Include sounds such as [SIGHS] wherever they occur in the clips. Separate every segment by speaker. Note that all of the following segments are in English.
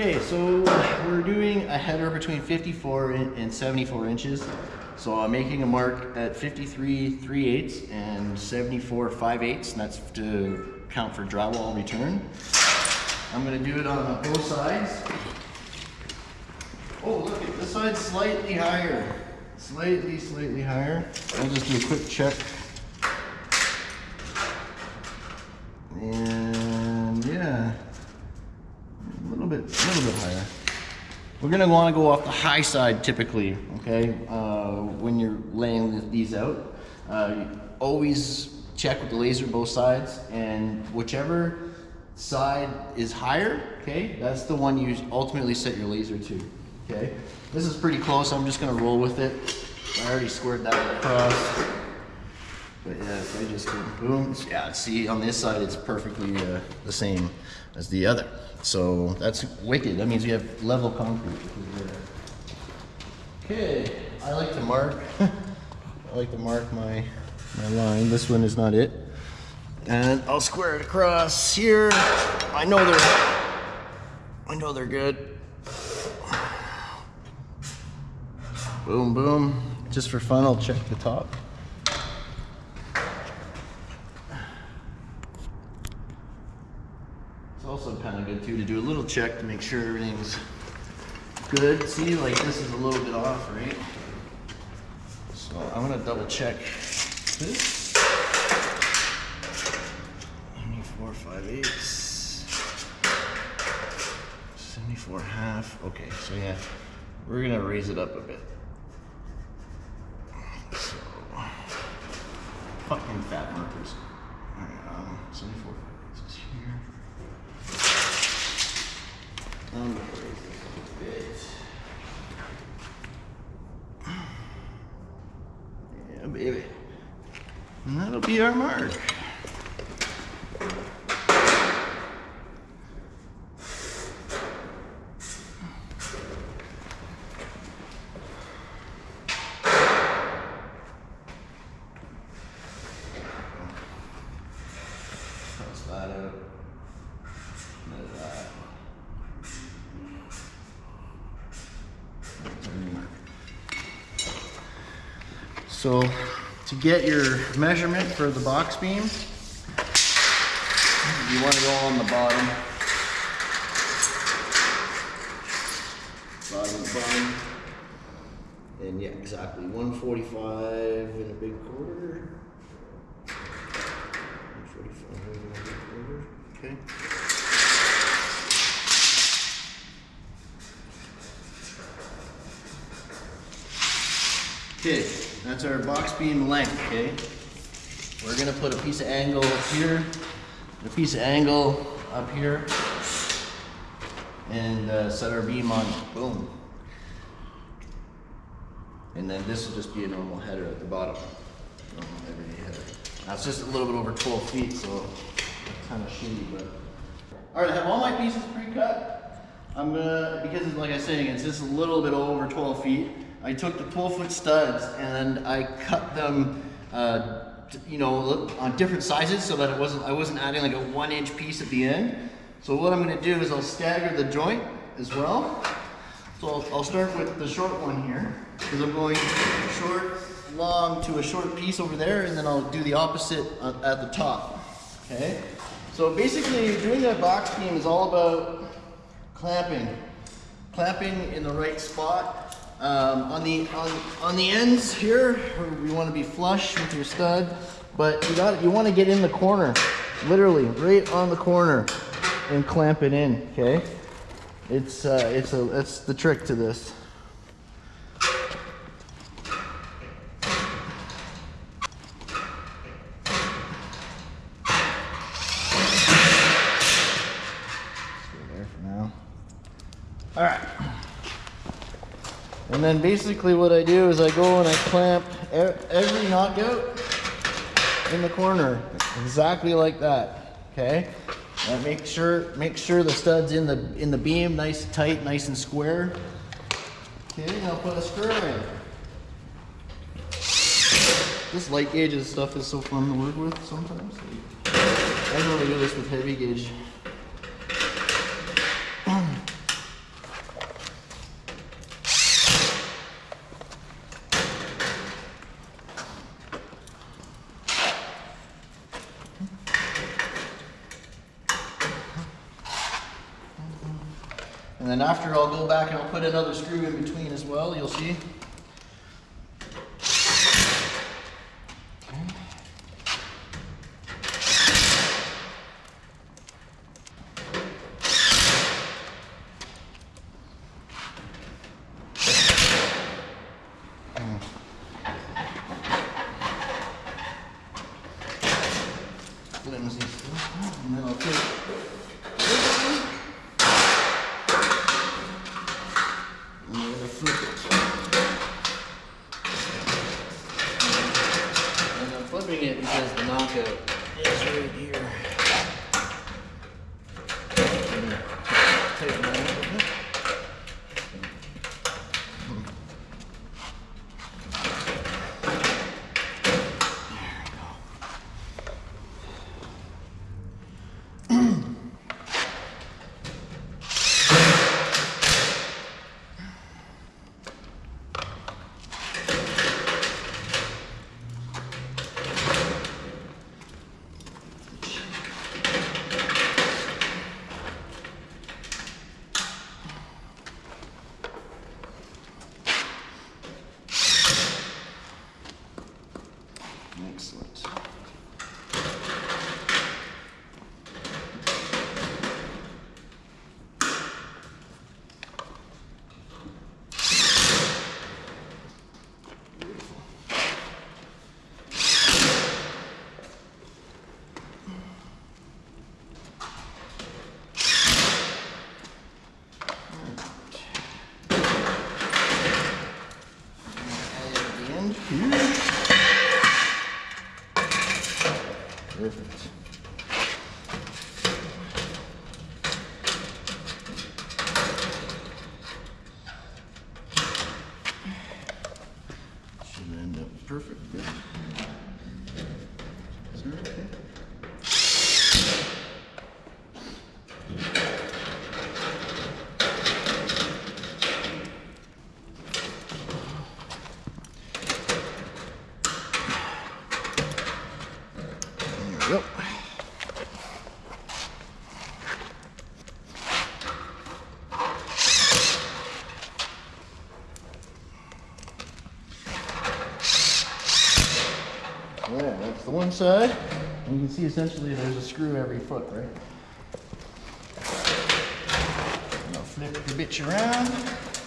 Speaker 1: Okay, so we're doing a header between 54 and 74 inches. So I'm making a mark at 53 3 eighths and 74 5 eighths, and that's to count for drywall return. I'm gonna do it on both sides. Oh, look, at this side's slightly higher. Slightly, slightly higher. I'll just do a quick check. And yeah, a little bit, a little bit higher. We're gonna wanna go off the high side typically, okay? Uh, when you're laying these out. Uh, always check with the laser both sides and whichever side is higher, okay, that's the one you ultimately set your laser to, okay? This is pretty close, I'm just gonna roll with it. I already squared that across. But yeah, if I just boom, yeah, see on this side it's perfectly uh, the same as the other. So that's wicked, that means we have level concrete. Okay, I like to mark, [LAUGHS] I like to mark my, my line. This one is not it. And I'll square it across here. I know they're, I know they're good. Boom, boom. Just for fun, I'll check the top. It's to do a little check to make sure everything's good. See, like this is a little bit off, right? So I'm gonna double check this. 74 5 eighths. 74 half. Okay, so yeah, we're gonna raise it up a bit. So, fucking fat markers. Alright, um, 74 5 eighths is here. I'm gonna raise this a bit. Yeah, baby. And our mark. So to get your measurement for the box beam, you want to go on the bottom. Bottom bottom. And yeah, exactly. 145 and a big quarter. 145 and a big quarter. Okay. Okay, that's our box beam length, okay? We're gonna put a piece of angle up here, a piece of angle up here, and uh, set our beam on, boom. And then this will just be a normal header at the bottom. Normal header. That's just a little bit over 12 feet, so kind of shitty, but. All right, I have all my pieces pre-cut. I'm gonna, because like I was saying, it's just a little bit over 12 feet. I took the 12 foot studs and I cut them, uh, you know, on different sizes so that it wasn't, I wasn't adding like a one inch piece at the end. So what I'm gonna do is I'll stagger the joint as well. So I'll, I'll start with the short one here because I'm going short, long to a short piece over there and then I'll do the opposite at, at the top, okay? So basically doing a box beam is all about clamping. Clamping in the right spot. Um, on the on, on the ends here, we want to be flush with your stud, but you got you want to get in the corner, literally right on the corner, and clamp it in. Okay, it's uh, it's a that's the trick to this. Stay there for now. All right. And then basically what I do is I go and I clamp every knockout in the corner, exactly like that. Okay. And make sure make sure the studs in the in the beam, nice tight, nice and square. Okay. Now put a screw in. This light gauge stuff is so fun to work with sometimes. I don't really do this with heavy gauge. back and I'll put another screw in between as well, you'll see. the one side. And you can see essentially there's a screw every foot, right? I'm flip the bitch around.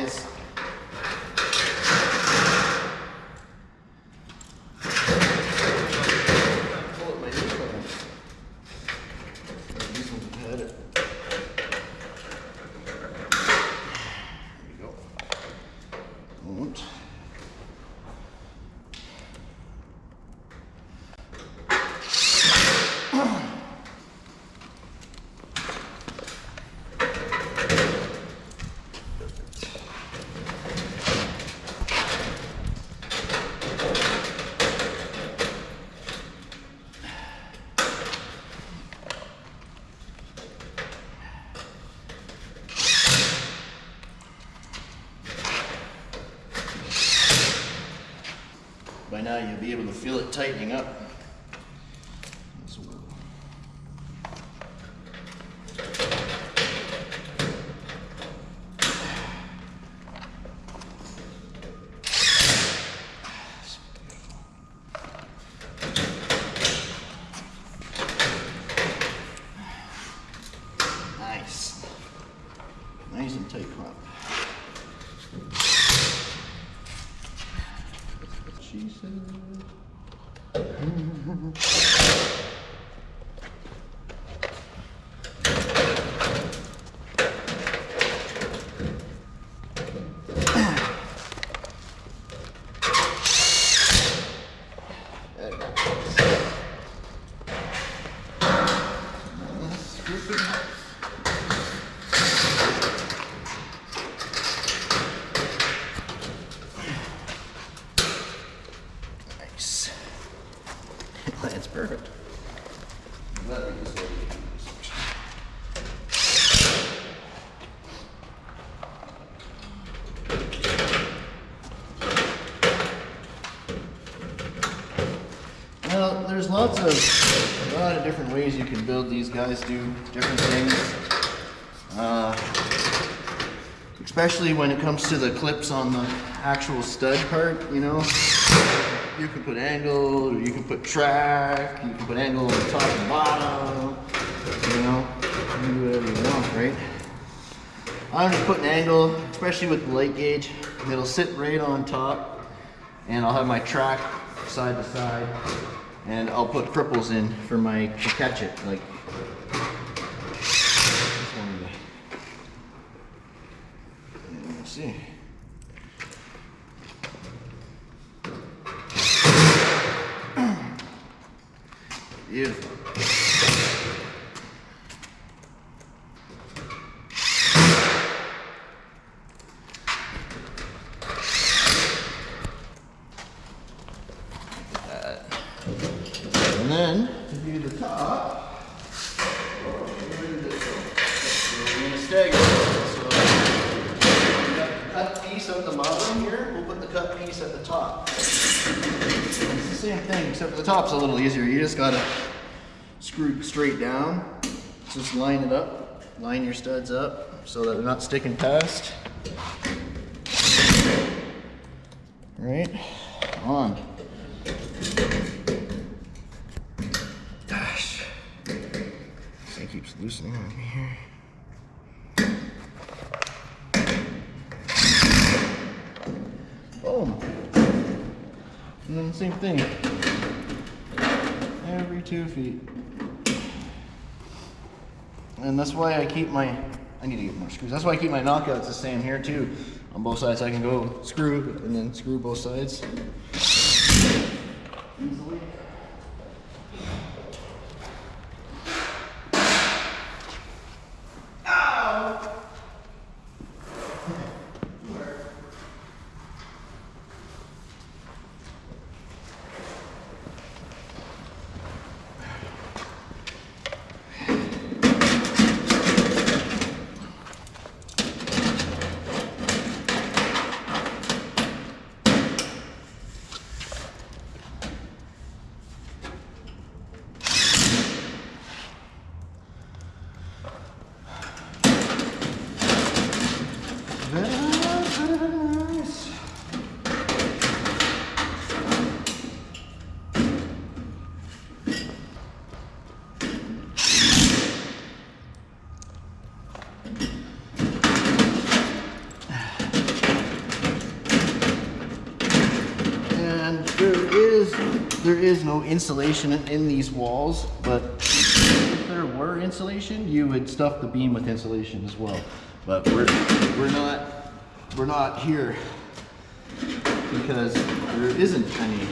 Speaker 1: is by now you'll be able to feel it tightening up. Lots of, a lot of different ways you can build these guys do different things. Uh, especially when it comes to the clips on the actual stud part, you know. You can put angle, you can put track, you can put angle on the top and bottom, you know. Do whatever you want, right? I'm just putting angle, especially with the light gauge. It'll sit right on top, and I'll have my track side to side, and I'll put cripples in for my to catch it, like. Just wanted Let me see. [CLEARS THROAT] Beautiful. And then to do the top, we're gonna stagger. So we got the cut piece at the bottom here. We'll put the cut piece at the top. It's the same thing, except for the top's a little easier. You just gotta screw it straight down. Just line it up, line your studs up so that they're not sticking past. Right on. Gosh. This thing keeps loosening on me here. Boom. And then same thing. Every two feet. And that's why I keep my, I need to get more screws. That's why I keep my knockouts the same here too. On both sides, I can go screw and then screw both sides. Easily. Very nice, very, very nice. And there is there is no insulation in, these walls, but if there were insulation, you would stuff the beam with insulation as well. But we're we're not we're not here because there isn't any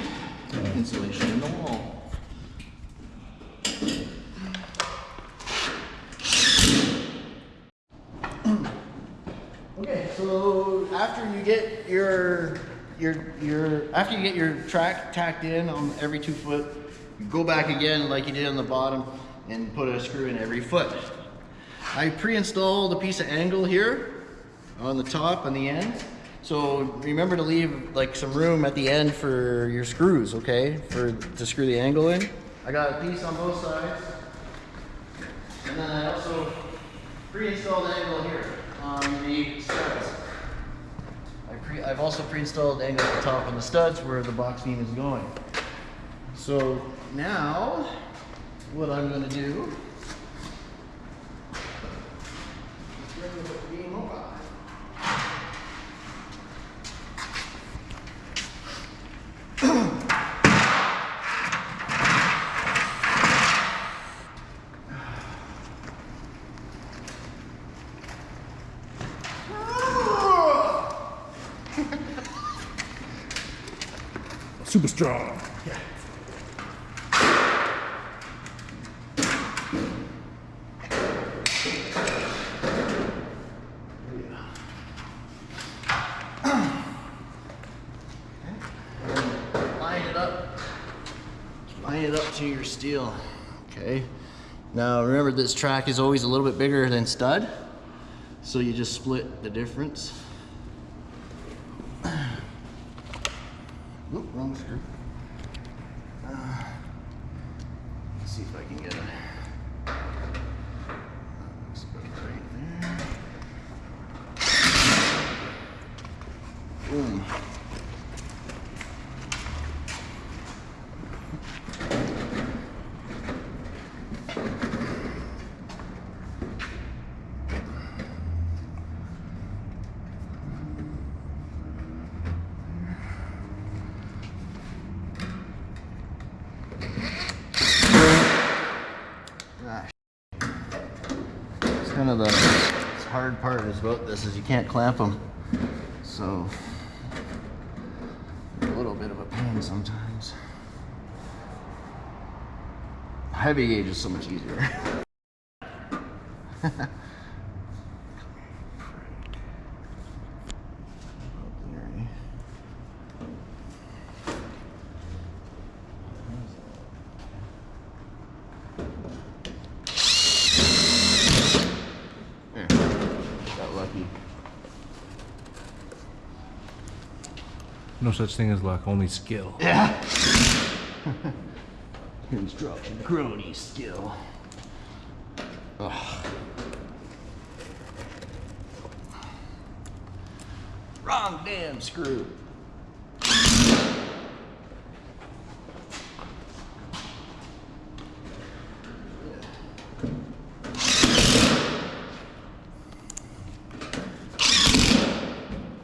Speaker 1: insulation in the wall. Okay, so after you get your your your after you get your track tacked in on every two foot, you go back again like you did on the bottom and put a screw in every foot. I pre-installed a piece of angle here on the top and the end. So remember to leave like some room at the end for your screws, okay? For to screw the angle in. I got a piece on both sides. And then I also pre-installed angle here on the studs. Pre I've also pre-installed angle at the top on the studs where the box beam is going. So now, what I'm gonna do is bring the beam over.
Speaker 2: Super strong.
Speaker 1: line it up, line it up to your steel, okay? Now remember this track is always a little bit bigger than stud. So you just split the difference. Oop, wrong screw. Uh, let's see if I can get it. Looks about right there. Boom. Ah, It's kind of the hard part is about this is you can't clamp them. So a little bit of a pain sometimes. Heavy gauge is so much easier. [LAUGHS] There. Got lucky.
Speaker 2: No such thing as luck, only skill.
Speaker 1: Yeah. [LAUGHS] Construction crony skill. Ugh. Wrong damn screw.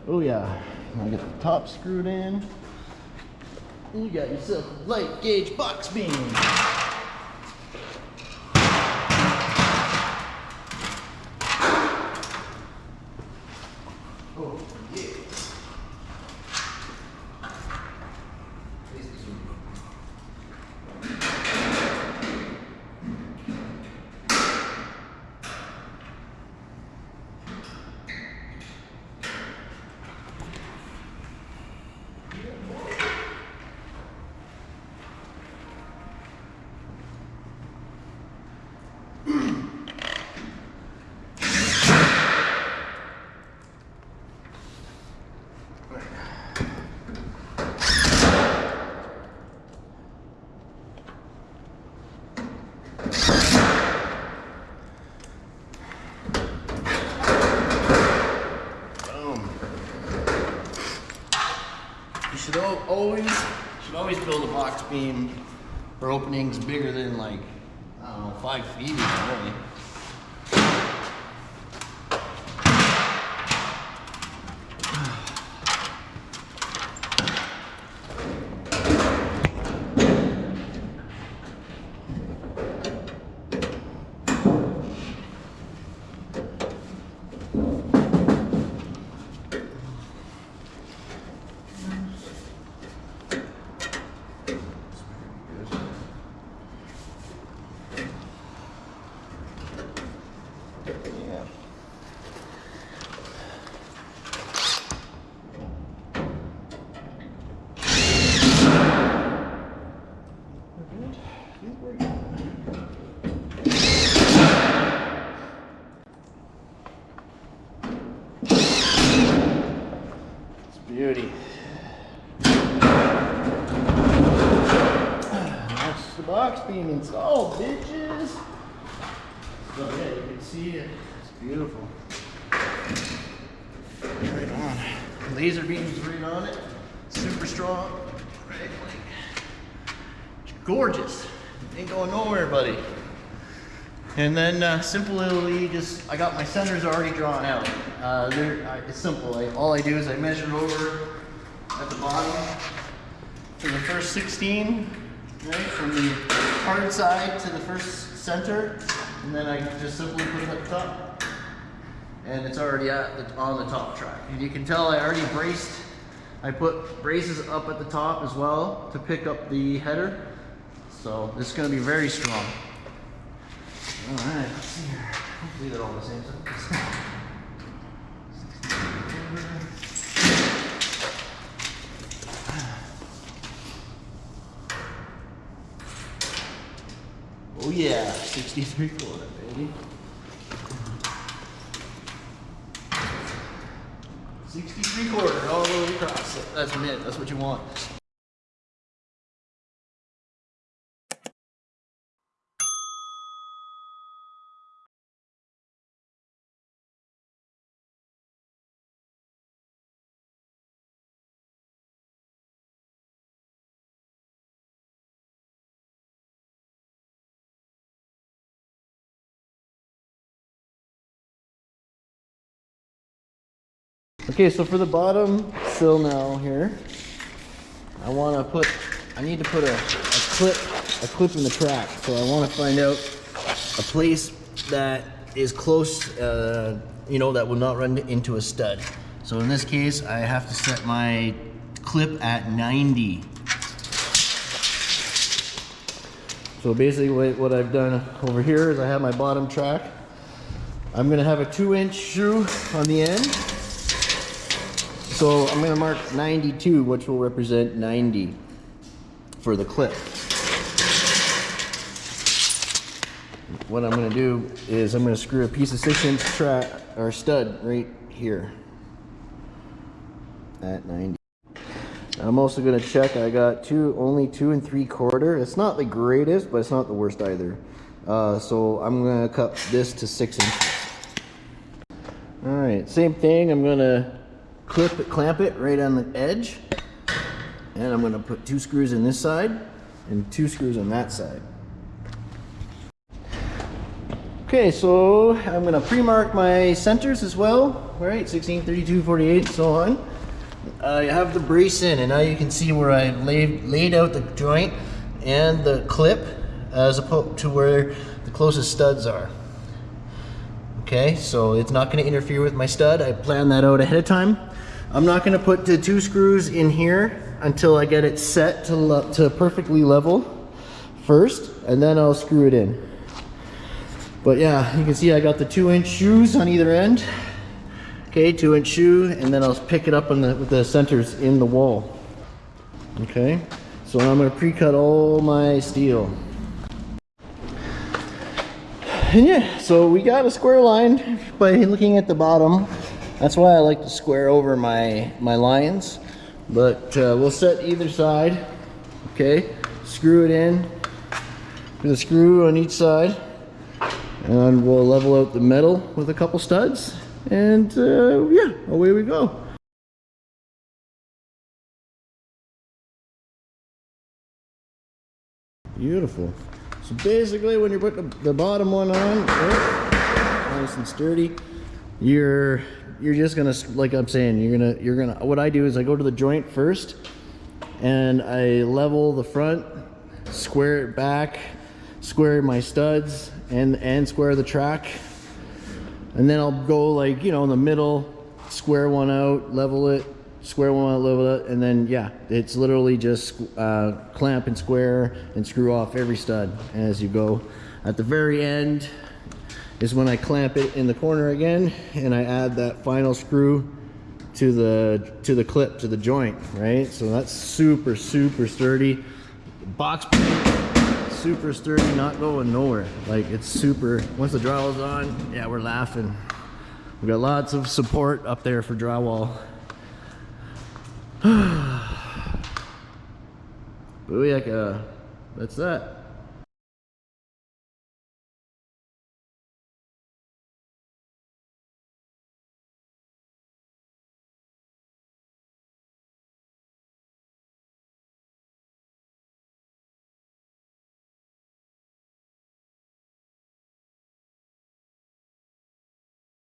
Speaker 1: Oh yeah. Now get the top screwed in. You got yourself a light gauge box beam. Oh, yeah. Boom. You should al- always should always build a box beam for openings bigger than like I don't know five feet even really. Yeah. We're good. I think we're good. It's beauty. That's the box being installed, bitches. So yeah, you can see it. It's beautiful. Right on. Laser beams right on it. Super strong. Right, like, it's gorgeous. Ain't going nowhere, buddy. And then uh, simply just, I got my centers already drawn out. Uh, uh, it's simple. I, all I do is I measure over at the bottom to the first 16, right, from the hard side to the first center, and then I just simply put it at the top. And it's already the, on the top track. And you can tell I already braced, I put braces up at the top as well to pick up the header. So it's gonna be very strong. All right, let's see here. Hopefully they're all the same size. [LAUGHS] Oh yeah, 63 quarter, baby. 63 quarter all the way across. That's mid, that's what you want. Okay, so for the bottom sill now here, I want to put, I need to put a, a clip, a clip in the track. So I want to find out a place that is close, uh, you know, that will not run into a stud. So in this case, I have to set my clip at 90. So basically what, I've done over here is I have my bottom track. I'm gonna have a two inch screw on the end. So I'm gonna mark 92, which will represent 90 for the clip. What I'm gonna do is I'm gonna screw a piece of six inch track or stud right here at 90. I'm also gonna check, I got two, only two and three quarter. It's not the greatest, but it's not the worst either. Uh, so I'm gonna cut this to six inches. All right, same thing, I'm gonna clip it, clamp it right on the edge. And I'm gonna put two screws in this side and two screws on that side. Okay, so I'm gonna pre-mark my centers as well, right? 16, 32, 48, so on. I have the brace in, and now you can see where I laid, laid out the joint and the clip as opposed to where the closest studs are. Okay, so it's not gonna interfere with my stud. I planned that out ahead of time. I'm not gonna put the two screws in here until I get it set to, to perfectly level first, and then I'll screw it in. But yeah, you can see I got the two inch shoes on either end. Okay, two inch shoe, and then I'll pick it up on the, with the centers in the wall. Okay, so I'm gonna pre-cut all my steel. And yeah, so we got a square line by looking at the bottom. That's why I like to square over my, my lines. But uh, we'll set either side, okay? Screw it in with a screw on each side. And we'll level out the metal with a couple studs. And uh, yeah, away we go. Beautiful. So basically when you put the, the bottom one on, oh, nice and sturdy, you're you're just gonna like I'm saying, you're gonna you're gonna what I do is I go to the joint first and I level the front, square it back, square my studs and and square the track. And then I'll go like, you know, in the middle, square one out, level it, square one out, level it, and then yeah, it's literally just uh, clamp and square and screw off every stud as you go. At the very end is when I clamp it in the corner again and I add that final screw to the to the clip to the joint, right? So that's super super sturdy. Box super sturdy, not going nowhere. Like it's super, once the drywall's on, yeah, we're laughing. We got lots of support up there for drywall. [SIGHS] Booyaka. Uh, that's that.